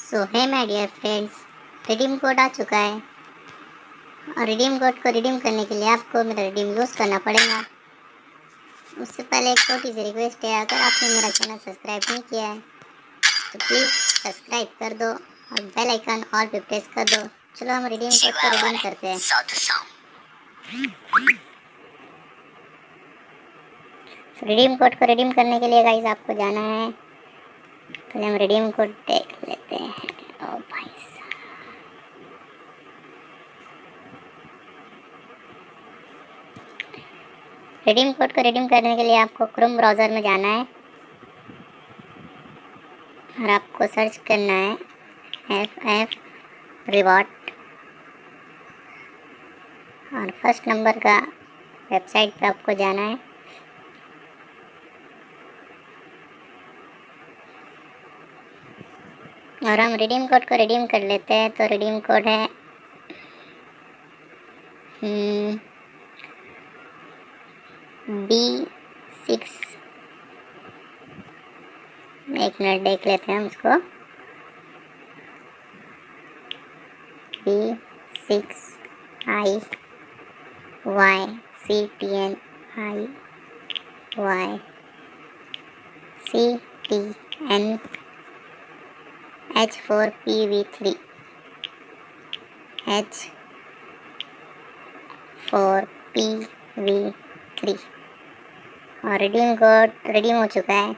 So hi my dear friends redeem code आ चुका है। और रिडीम कोड को रिडीम करने के लिए आपको मेरा रिडीम यूज़ करना पड़ेगा। उससे पहले एक छोटी सी रिक्वेस्ट है अगर आपने मेरा चैनल सब्सक्राइब नहीं किया है तो प्लीज़ सब्सक्राइब कर दो और बेल आइकन ऑल पे प्रेस कर दो। चलो हम रिडीम कोड को रिडीम करते हैं। रिडीम कोड को रिडीम करने के लिए गाइस आपको जाना है। पहले हम रिडीम कोड देख लेते हैं। ओ भाई रिडीम कोड को रिडीम करने के लिए आपको क्रोम ब्राउज़र में जाना है। और आपको सर्च करना है एफ़ एफ़ रिवॉर्ड और फ़र्स्ट नंबर का वेबसाइट पे आपको जाना है। और हम रिडीम कोड को रिडीम कर लेते हैं तो रिडीम कोड है। बी सिक्स एक मिनट देख लेते हैं हम उसको। B six I Y C T N I Y C T N H four P V three H four P V three और रिडीम कोड रिडीम हो चुका है।